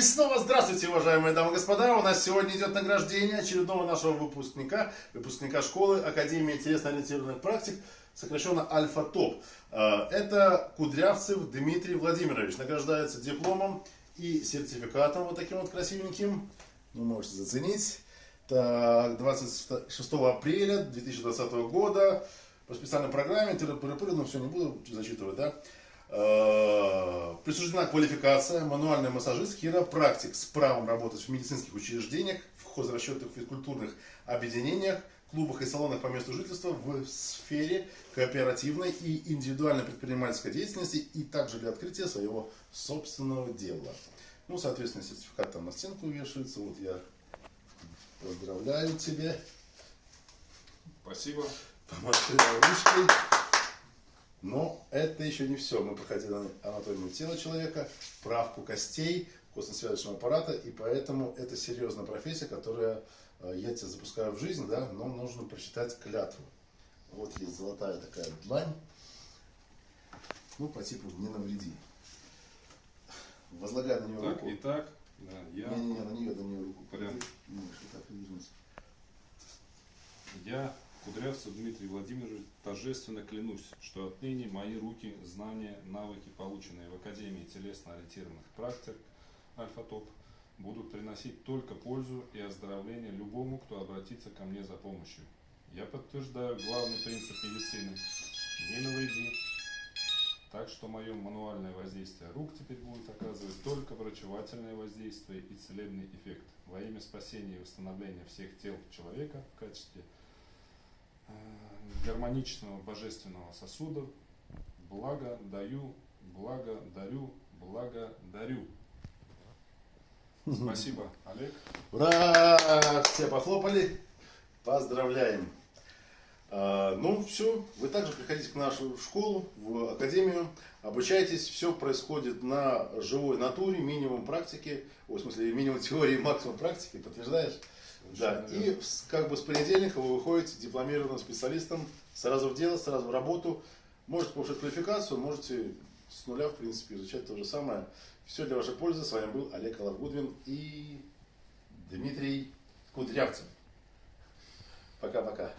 И снова здравствуйте, уважаемые дамы и господа. У нас сегодня идет награждение очередного нашего выпускника, выпускника школы Академии телесно-ориентированных практик, сокращенно Альфа-ТОП. Э, это Кудрявцев Дмитрий Владимирович. Награждается дипломом и сертификатом вот таким вот красивеньким. Вы можете заценить. Так, 26 апреля 2020 года по специальной программе, но все не буду зачитывать, да, присуждена квалификация мануальный массажист, хиропрактик с правом работать в медицинских учреждениях, в хозрасчетных физкультурных объединениях, клубах и салонах по месту жительства в сфере кооперативной и индивидуальной предпринимательской деятельности и также для открытия своего собственного дела. Ну, соответственно, сертификат там на стенку вешается. Вот я поздравляю тебя. Спасибо. Помаши ручкой. Но это еще не все. Мы проходили анатомию тела человека, правку костей, костно-связочного аппарата, и поэтому это серьезная профессия, которая э, я тебя запускаю в жизнь, да, но нужно прочитать клятву. Вот есть золотая такая длань. Ну, по типу не навреди. Возлагай на нее так, руку. И так, да, я... Не-не-не, на нее, на нее руку. Порядок. Не, что так Я Кудрявцев Дмитрий Владимирович, торжественно клянусь, что отныне мои руки, знания, навыки, полученные в Академии телесно-ориентированных практик Альфа-ТОП, будут приносить только пользу и оздоровление любому, кто обратится ко мне за помощью. Я подтверждаю главный принцип медицины – не навреди. Так что мое мануальное воздействие рук теперь будет оказывать только врачевательное воздействие и целебный эффект во имя спасения и восстановления всех тел человека в качестве – гармоничного божественного сосуда. Благо даю, благо дарю, благо дарю. Спасибо, Олег. Ура! Все похлопали. Поздравляем. А, ну, все. Вы также приходите к нашу школу, в академию. Обучайтесь. Все происходит на живой натуре, минимум практики. В смысле, минимум теории, максимум практики. Подтверждаешь? Да, и как бы с понедельника вы выходите дипломированным специалистом сразу в дело, сразу в работу. Можете повышать квалификацию, можете с нуля, в принципе, изучать то же самое. Все для вашей пользы. С вами был Олег Алавгудвин и Дмитрий Кудрявцев. Пока-пока.